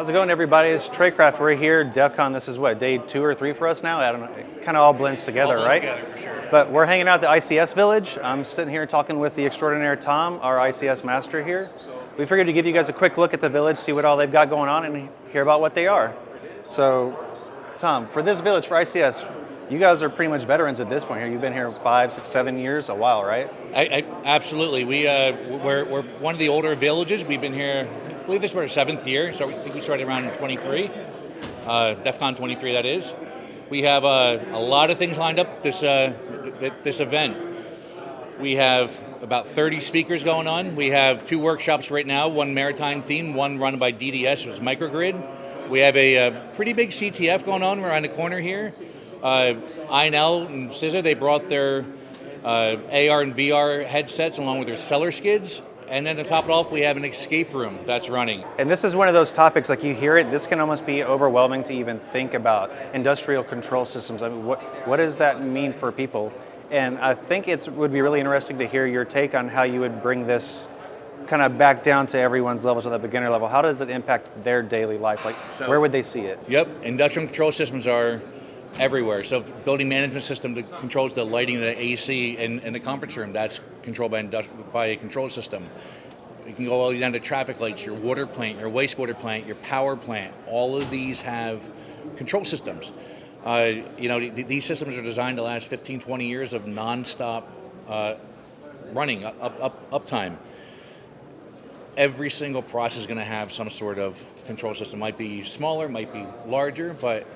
How's it going, everybody? It's Treycraft. We're here, DEF CON. This is what, day two or three for us now? I don't know. It kind of all blends together, all right? Together, for sure. But we're hanging out at the ICS Village. I'm sitting here talking with the extraordinaire Tom, our ICS master here. We figured to give you guys a quick look at the village, see what all they've got going on, and hear about what they are. So, Tom, for this village, for ICS, you guys are pretty much veterans at this point here. You've been here five, six, seven years, a while, right? I, I, absolutely. We, uh, we're, we're one of the older villages. We've been here, I believe this is our seventh year, so I think we started around 23, uh, DEF CON 23, that is. We have uh, a lot of things lined up this, uh, th this event. We have about 30 speakers going on. We have two workshops right now, one maritime theme, one run by DDS, which is microgrid. We have a, a pretty big CTF going on around the corner here. Uh, INL and CISA, they brought their uh, AR and VR headsets along with their seller skids. And then to top it off, we have an escape room that's running. And this is one of those topics, like you hear it, this can almost be overwhelming to even think about. Industrial control systems, I mean, what, what does that mean for people? And I think it would be really interesting to hear your take on how you would bring this kind of back down to everyone's level, to the beginner level. How does it impact their daily life? Like, so, where would they see it? Yep, industrial control systems are everywhere. So building management system that controls the lighting, the AC in, in the conference room, that's controlled by, by a control system. You can go all the way down to traffic lights, your water plant, your wastewater plant, your power plant. All of these have control systems. Uh, you know, th these systems are designed to last 15, 20 years of nonstop uh, running, up, up, uptime. Every single process is going to have some sort of control system. Might be smaller, might be larger, but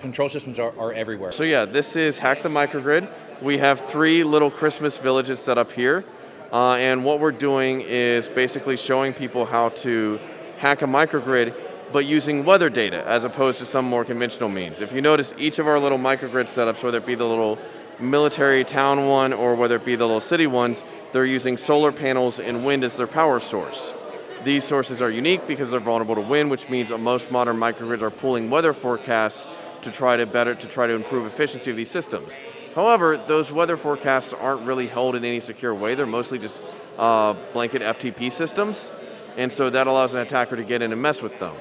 control systems are, are everywhere. So yeah, this is Hack the Microgrid. We have three little Christmas villages set up here. Uh, and what we're doing is basically showing people how to hack a microgrid but using weather data as opposed to some more conventional means. If you notice each of our little microgrid setups, whether it be the little military town one or whether it be the little city ones, they're using solar panels and wind as their power source. These sources are unique because they're vulnerable to wind, which means most modern microgrids are pulling weather forecasts to try to better to try to improve efficiency of these systems. However, those weather forecasts aren't really held in any secure way. They're mostly just uh, blanket FTP systems, and so that allows an attacker to get in and mess with them.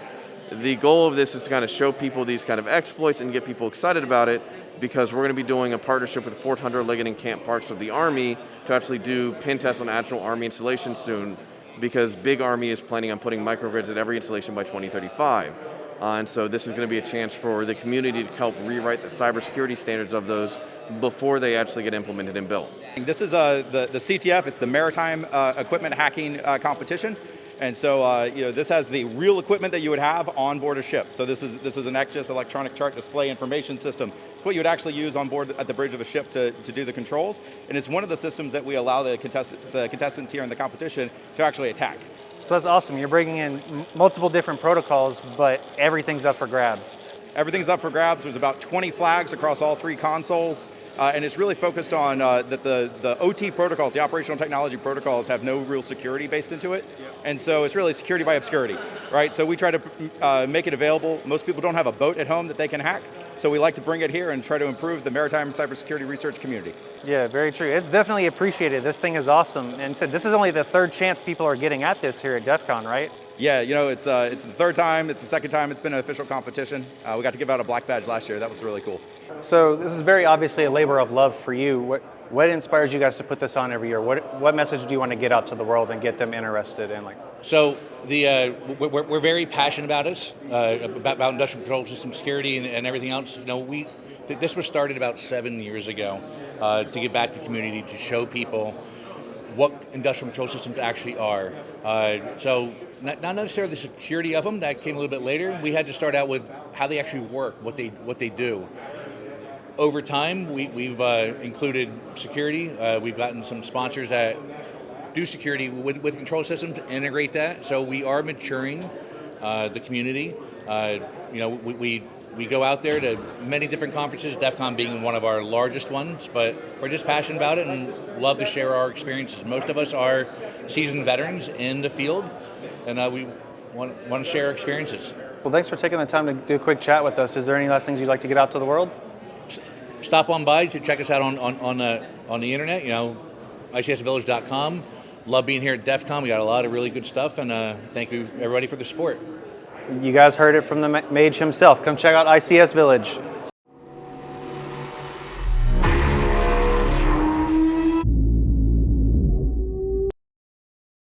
The goal of this is to kind of show people these kind of exploits and get people excited about it because we're going to be doing a partnership with Fort Hunter Liggett and Camp Parks of the Army to actually do pen tests on actual Army installations soon because Big Army is planning on putting microgrids at every installation by 2035. Uh, and so this is going to be a chance for the community to help rewrite the cybersecurity standards of those before they actually get implemented and built. This is uh, the, the CTF, it's the Maritime uh, Equipment Hacking uh, Competition. And so, uh, you know, this has the real equipment that you would have on board a ship. So this is this is an ECDIS electronic chart display information system. It's what you would actually use on board at the bridge of a ship to, to do the controls. And it's one of the systems that we allow the, contest the contestants here in the competition to actually attack. So that's awesome. You're bringing in multiple different protocols, but everything's up for grabs. Everything's up for grabs. There's about 20 flags across all three consoles, uh, and it's really focused on uh, that the, the OT protocols, the operational technology protocols, have no real security based into it. And so it's really security by obscurity, right? So we try to uh, make it available. Most people don't have a boat at home that they can hack, so we like to bring it here and try to improve the maritime cybersecurity research community. Yeah, very true. It's definitely appreciated. This thing is awesome. And so this is only the third chance people are getting at this here at DEF CON, right? Yeah, you know, it's, uh, it's the third time, it's the second time it's been an official competition. Uh, we got to give out a black badge last year. That was really cool. So this is very obviously a labor of love for you. What, what inspires you guys to put this on every year? What, what message do you want to get out to the world and get them interested in? like? So the uh, we're, we're, very passionate about this, uh, about, about, industrial control system security and, and everything else. You know, we this was started about seven years ago uh, to get back to the community to show people what industrial control systems actually are. Uh, so not, not, necessarily the security of them, that came a little bit later. We had to start out with how they actually work, what they, what they do. Over time, we, have uh, included security. Uh, we've gotten some sponsors that do security with, with control systems to integrate that. So we are maturing uh, the community. Uh, you know, we, we we go out there to many different conferences, DEF CON being one of our largest ones, but we're just passionate about it and love to share our experiences. Most of us are seasoned veterans in the field, and uh, we want, want to share our experiences. Well, thanks for taking the time to do a quick chat with us. Is there any last things you'd like to get out to the world? Stop on by to check us out on, on, on, uh, on the internet, you know, icsvillage.com. Love being here at DEF CON. We got a lot of really good stuff, and uh, thank you everybody for the support. You guys heard it from the mage himself. Come check out ICS Village.